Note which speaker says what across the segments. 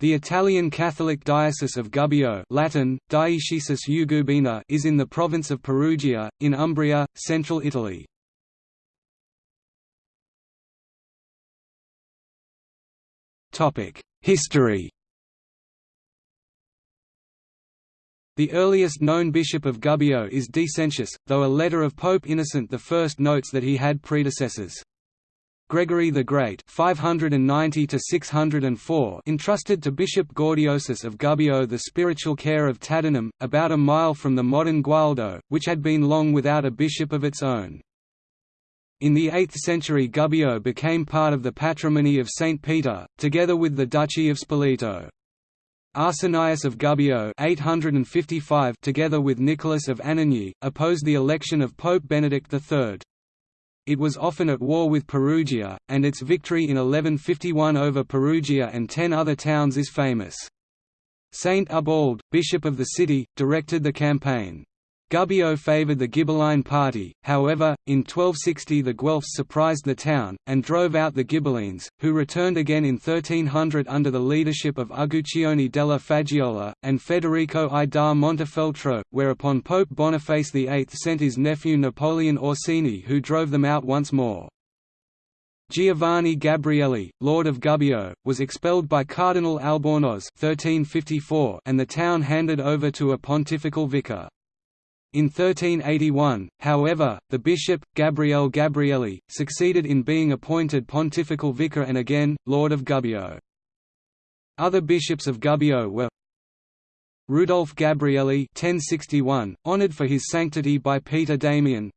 Speaker 1: The Italian Catholic Diocese of Gubbio Latin, Eugubina is in the province of Perugia, in Umbria, central Italy. History The earliest known bishop of Gubbio is Decentius, though a letter of Pope Innocent I notes that he had predecessors. Gregory the Great 590 entrusted to Bishop Gaudiosus of Gubbio the spiritual care of Tadinum, about a mile from the modern Gualdo, which had been long without a bishop of its own. In the 8th century Gubbio became part of the patrimony of St. Peter, together with the Duchy of Spoleto. Arsenius of Gubbio 855 together with Nicholas of Anagni, opposed the election of Pope Benedict III. It was often at war with Perugia, and its victory in 1151 over Perugia and ten other towns is famous. Saint Ubald, bishop of the city, directed the campaign. Gubbio favoured the Ghibelline party, however, in 1260 the Guelphs surprised the town, and drove out the Ghibellines, who returned again in 1300 under the leadership of Uguccione della Faggiuola, and Federico I da Montefeltro, whereupon Pope Boniface VIII sent his nephew Napoleon Orsini who drove them out once more. Giovanni Gabrielli, Lord of Gubbio, was expelled by Cardinal Albornoz 1354 and the town handed over to a pontifical vicar. In 1381, however, the bishop, Gabriele Gabrielli, succeeded in being appointed pontifical vicar and again, Lord of Gubbio. Other bishops of Gubbio were Rudolf Gabrielli 1061, honored for his sanctity by Peter Damian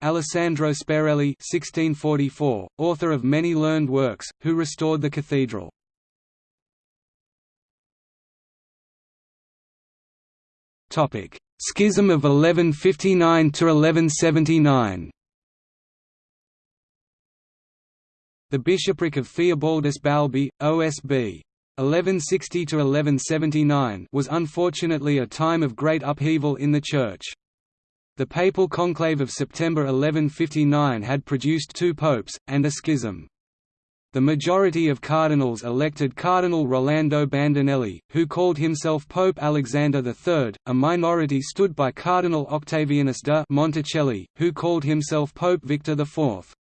Speaker 1: Alessandro Sperelli 1644, author of many learned works, who restored the cathedral. Topic Schism of 1159 to 1179. The bishopric of Theobaldus Balbi, OSB. 1160–1179 was unfortunately a time of great upheaval in the Church. The papal conclave of September 1159 had produced two popes, and a schism. The majority of cardinals elected Cardinal Rolando Bandinelli, who called himself Pope Alexander III, a minority stood by Cardinal Octavianus de Monticelli, who called himself Pope Victor IV.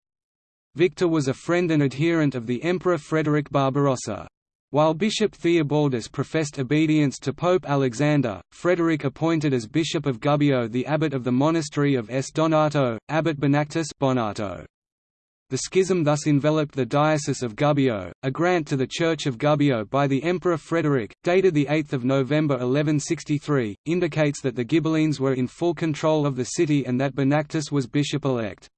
Speaker 1: Victor was a friend and adherent of the Emperor Frederick Barbarossa. While Bishop Theobaldus professed obedience to Pope Alexander, Frederick appointed as Bishop of Gubbio the abbot of the monastery of S. Donato, Abbot Benactus Bonato. The schism thus enveloped the Diocese of Gubbio. A grant to the Church of Gubbio by the Emperor Frederick, dated 8 November 1163, indicates that the Ghibellines were in full control of the city and that Benactus was bishop-elect.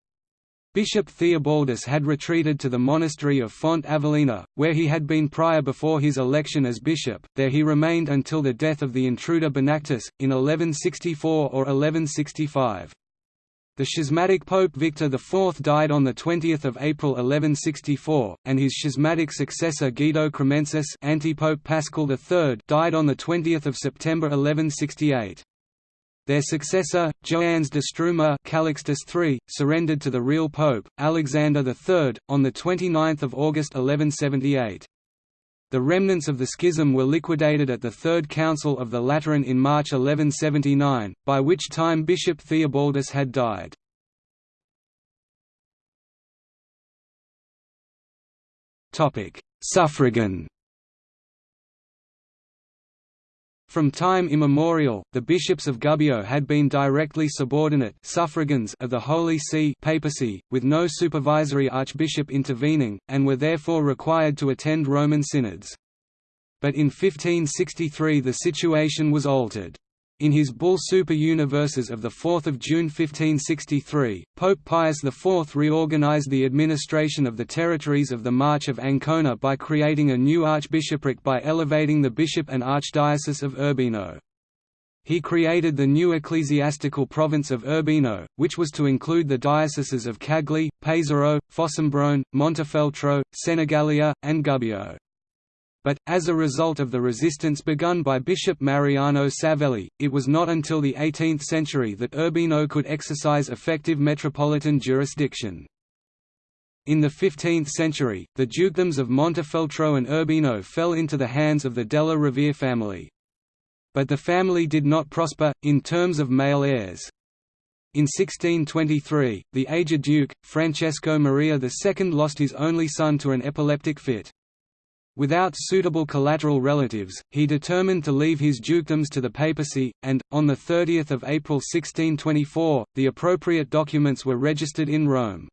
Speaker 1: Bishop Theobaldus had retreated to the monastery of Fonte Avellana, where he had been prior before his election as bishop, there he remained until the death of the intruder Benactus, in 1164 or 1165. The schismatic Pope Victor IV died on 20 April 1164, and his schismatic successor Guido Cremensis antipope Paschal III died on 20 September 1168. Their successor, Joannes de Struma Calixtus III, surrendered to the real pope, Alexander III, on 29 August 1178. The remnants of the schism were liquidated at the Third Council of the Lateran in March 1179, by which time Bishop Theobaldus had died. Suffragan From time immemorial, the bishops of Gubbio had been directly subordinate suffragans of the Holy See papacy, with no supervisory archbishop intervening, and were therefore required to attend Roman synods. But in 1563 the situation was altered. In his bull Super universas of 4 June 1563, Pope Pius IV reorganized the administration of the territories of the March of Ancona by creating a new archbishopric by elevating the bishop and archdiocese of Urbino. He created the new ecclesiastical province of Urbino, which was to include the dioceses of Cagli, Pesaro, Fossombrone, Montefeltro, Senigallia, and Gubbio. But, as a result of the resistance begun by Bishop Mariano Savelli, it was not until the 18th century that Urbino could exercise effective metropolitan jurisdiction. In the 15th century, the dukedoms of Montefeltro and Urbino fell into the hands of the Della Rovere family. But the family did not prosper, in terms of male heirs. In 1623, the aged duke, Francesco Maria II lost his only son to an epileptic fit. Without suitable collateral relatives, he determined to leave his dukedoms to the papacy, and, on 30 April 1624, the appropriate documents were registered in Rome.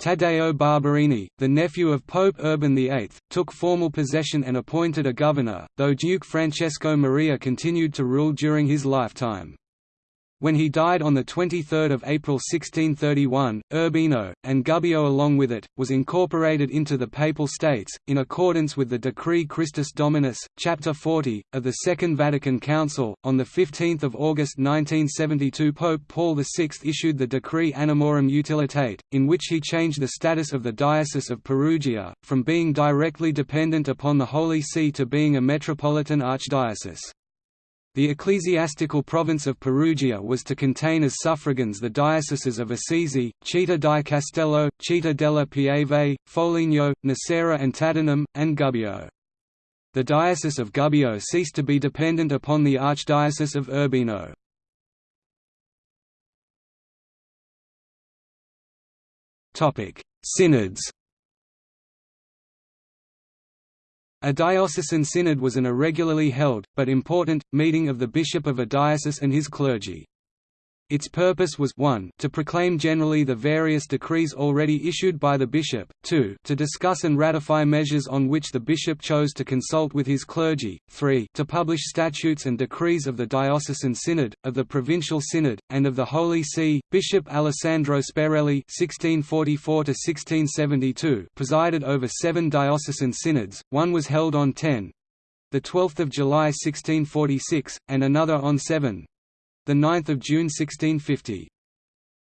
Speaker 1: Taddeo Barberini, the nephew of Pope Urban VIII, took formal possession and appointed a governor, though Duke Francesco Maria continued to rule during his lifetime. When he died on 23 April 1631, Urbino, and Gubbio along with it, was incorporated into the Papal States, in accordance with the Decree Christus Dominus, Chapter 40, of the Second Vatican Council. On 15 August 1972 Pope Paul VI issued the Decree Animorum utilitati, in which he changed the status of the Diocese of Perugia, from being directly dependent upon the Holy See to being a metropolitan archdiocese. The ecclesiastical province of Perugia was to contain as suffragans the dioceses of Assisi, Città di Castello, Città della Pieve, Foligno, Nocera and Tadinum, and Gubbio. The diocese of Gubbio ceased to be dependent upon the archdiocese of Urbino. Synods A diocesan synod was an irregularly held, but important, meeting of the bishop of a diocese and his clergy. Its purpose was 1 to proclaim generally the various decrees already issued by the bishop, 2 to discuss and ratify measures on which the bishop chose to consult with his clergy, 3 to publish statutes and decrees of the diocesan synod, of the provincial synod, and of the Holy See. Bishop Alessandro Sperelli (1644–1672) presided over seven diocesan synods. One was held on 10 the 12th of July 1646, and another on 7 the 9th of June 1650.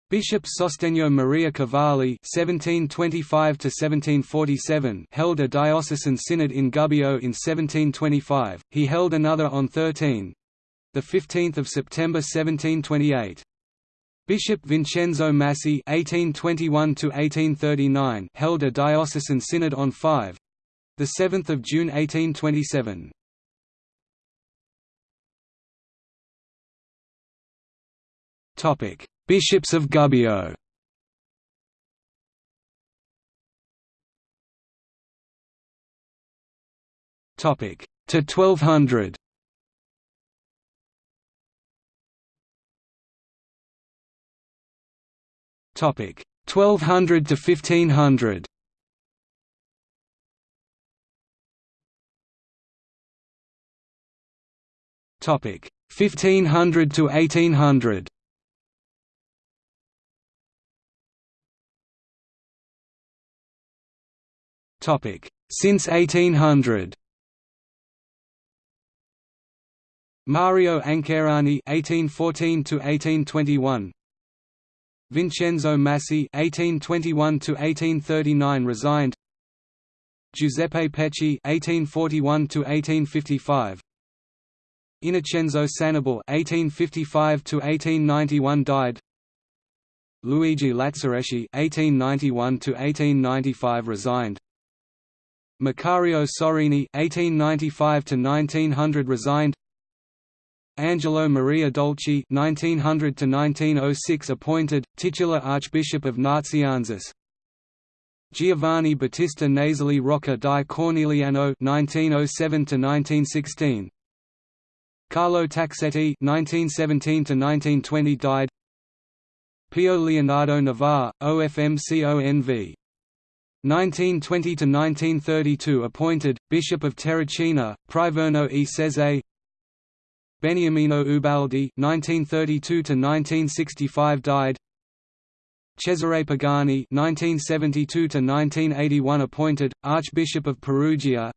Speaker 1: Bishop Sostegno Maria Cavalli (1725–1747) held a diocesan synod in Gubbio in 1725. He held another on 13, the 15th of September 1728. Bishop Vincenzo Massi (1821–1839) held a diocesan synod on 5, the 7th of June 1827. Bishops of Gubbio. Topic: to 1200. Topic: 1200 to 1500. Topic: 1500 to 1800. Since 1800 Mario Ancherani (1814–1821), Vincenzo Massi (1821–1839) resigned. Giuseppe Pecci (1841–1855), Innocenzo Sannibale (1855–1891) died. Luigi Lazzareschi (1891–1895) resigned. Macario Sorini (1895–1900) resigned. Angelo Maria Dolci (1900–1906) appointed titular Archbishop of Nazianzus. Giovanni Battista Nasali Rocca di Corneliano (1907–1916). Carlo Taxetti (1917–1920) died. Pio Leonardo Navarre, OFMCONV 1920–1932 appointed, Bishop of Terracina, Priverno e Sezze Beniamino Ubaldi 1932–1965 died. Cesare Pagani 1972–1981 appointed, Archbishop of Perugia.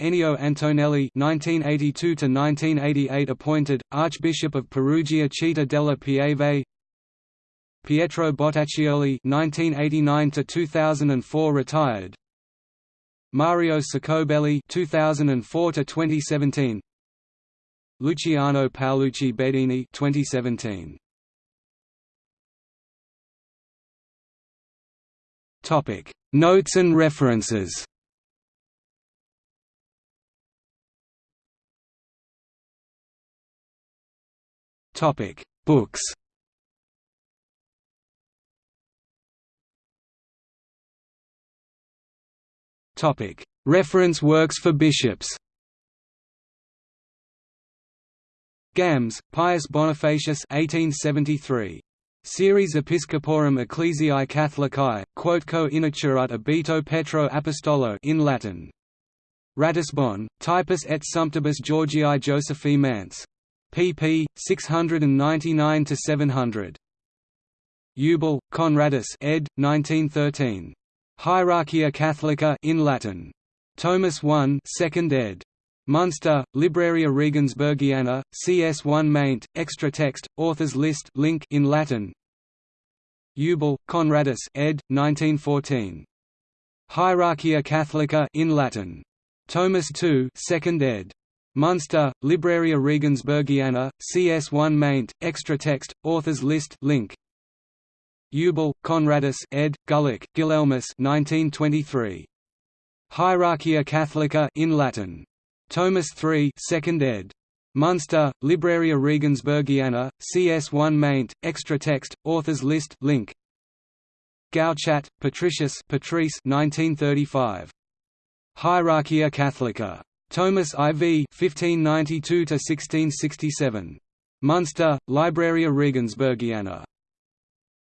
Speaker 1: Ennio Antonelli 1982–1988 appointed, Archbishop of Perugia Città della Pieve Pietro Bottaccioli (1989–2004) retired. Mario Ceccobelli (2004–2017). Luciano Paolucci Bedini (2017). Topic: Notes and references. Topic: Books. Reference works for bishops. Gams, Pius Bonifacius 1873. Series Episcoporum Ecclesiae Catholicae, quotquo initurat abito Petro Apostolo in Latin. Ratisbon, Typus et Sumptibus Georgii Josephi Manz. pp. 699–700. Eubel, Conradus ed. 1913. Hierarchia Catholica in Latin. Tomus I 2nd ed. Munster, Libraria Regensburgiana, CS1 maint, extra text, authors list link in Latin. Eubel, Conradus ed. 1914. Hierarchia Catholica in Latin. Tomus II 2nd ed. Munster, Libraria Regensburgiana, CS1 maint, extra text, authors list link. Eubel, Conradus ed. Gulik, Guilelmus 1923. Hierarchia Catholica in Latin. Tomus III 2nd ed. Munster, Libraria Regensburgiana, CS1 maint, extra text, authors list link. Gauchat, Patricius Patrice 1935. Hierarchia Catholica. Tomus IV 1592–1667. Munster, Libraria Regensburgiana.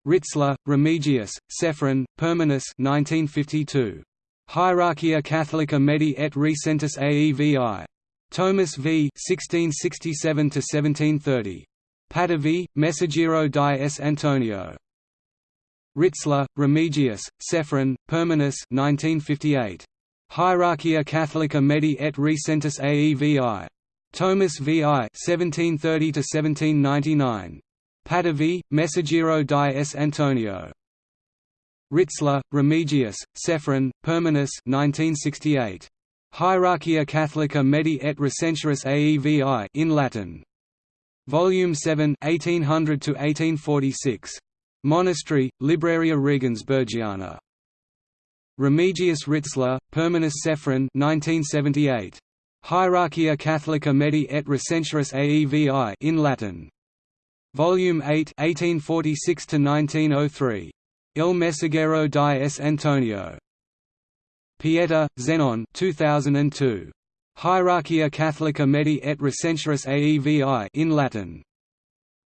Speaker 1: Ritzler, Remigius, Sefrin, Pirminus 1952. Hierarchia Catholica Medi et Recentis Aevi. Tomus v 1667–1730. Patavii, Messaggero di S. Antonio. Ritzler, Remigius, Sefrin, Pirminus 1958. Hierarchia Catholica Medi et Recentis Aevi. Tomus vi 1730–1799. Patavii, Messaggero di S. Antonio. Ritzler, Remigius, Sefrin, Pirminus 1968. Hierarchia Catholica Medi et Recentius Aevi in Latin. Volume 7 1800–1846. Monasterii, Libraria Regensburgiana. Remigius Ritzler, Pirminus Sefrin 1978. Hierarchia Catholica Medi et Recentius Aevi in Latin. Volume 8 1846–1903. Il Messaggero di S. Antonio. Pieta, Zenon 2002. Hierarchia Catholica Medi et Recentius Aevi in Latin.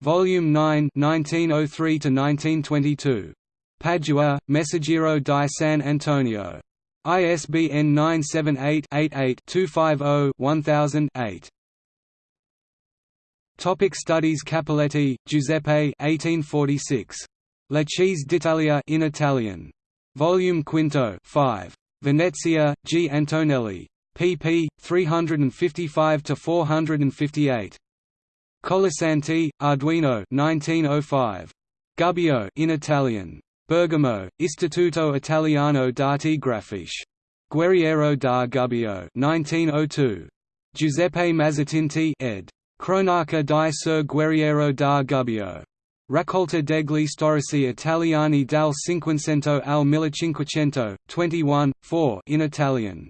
Speaker 1: Volume 9 1903–1922. Padua, Messaggero di San Antonio. ISBN 978-88-250-1000-8. Topic Studies Cappelletti, Giuseppe 1846. La Chiese d'Italia in Italian. Volume Quinto 5. Venezia, G. Antonelli. pp. 355–458. Colasanti, Arduino 1905. Gubbio in Italian. Bergamo, Istituto Italiano d'Arte Grafiche. Guerriero da Gubbio 1902. Giuseppe Mazzatinti ed. Cronaca di Ser Guerriero da Gubbio. Raccolta degli storici italiani dal Cinquecento al Millecinquecento, 21, 4 in Italian.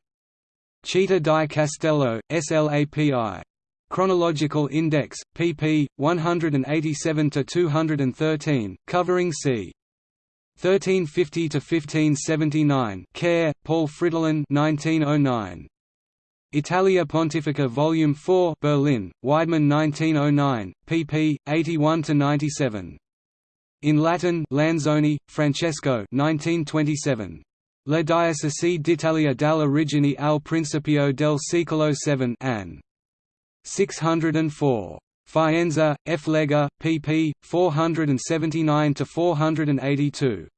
Speaker 1: Città di Castello, SLAPI. Chronological Index, pp. 187–213, covering c. 1350–1579 Kehr, Paul Fridolin 1909. Italia Pontificia Volume 4 Berlin, Weidmann 1909, pp. 81–97. In Latin Lanzoni, Francesco 1927. La Diocesi d'Italia dall'origine al principio del secolo VII Ann. 604. Faenza, F. Lega, pp. 479–482.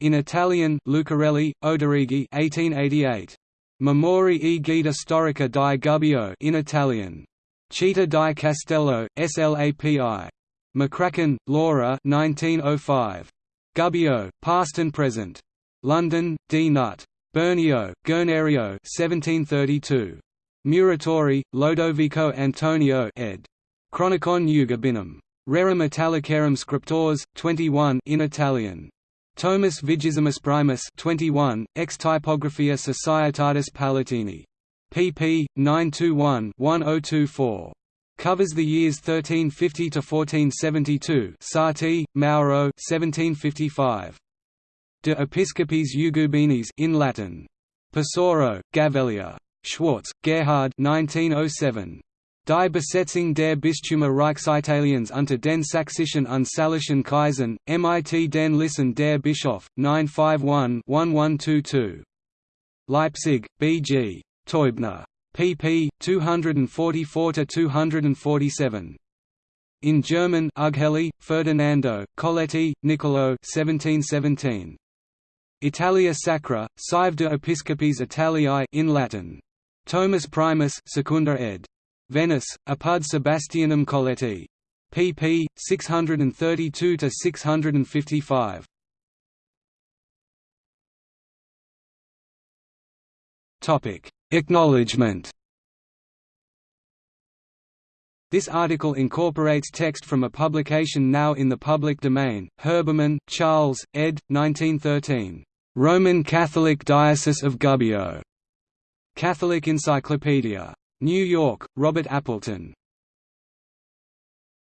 Speaker 1: In Italian Lucarelli, Oderigi 1888. Memorie e guida storica di Gubbio in Italian. Città di Castello, SLAPI. McCracken, Laura 1905. Gubbio, Past and Present. London, D. Nutt. Bernio, Guernerio 1732. Muratori, Lodovico Antonio ed. Chronicon Eugubinum. Rerum Italicarum Scriptores, 21 in Italian. Tomus Vigesimus Primus 21, Ex Typographia Societatis Palatini. pp. 921-1024. Covers the years 1350 to 1472. Sarti, Mauro, 1755. De Episcopis Eugubinis in Latin. Pesaro, Gavellia. Schwarz, Gerhard 1907. Die Besetzung der Bistümer Reichsitaliens unter den Sächsischen und Salischen Kaisern, mit den Listen der Bischof, 951-1122. Leipzig, B. G. Teubner. pp. 244–247. In German Ughelli, Ferdinando, Coletti, Niccolo 1717. Italia Sacra, Sive de Episcopis Italiae in Latin. Tomus Primus Secunda ed. Venice, Apud Sebastianum Coletti. pp. 632–655. Acknowledgement This article incorporates text from a publication now in the public domain, Herbermann, Charles, ed. 1913. Roman Catholic Diocese of Gubbio. Catholic Encyclopedia. New York, Robert Appleton.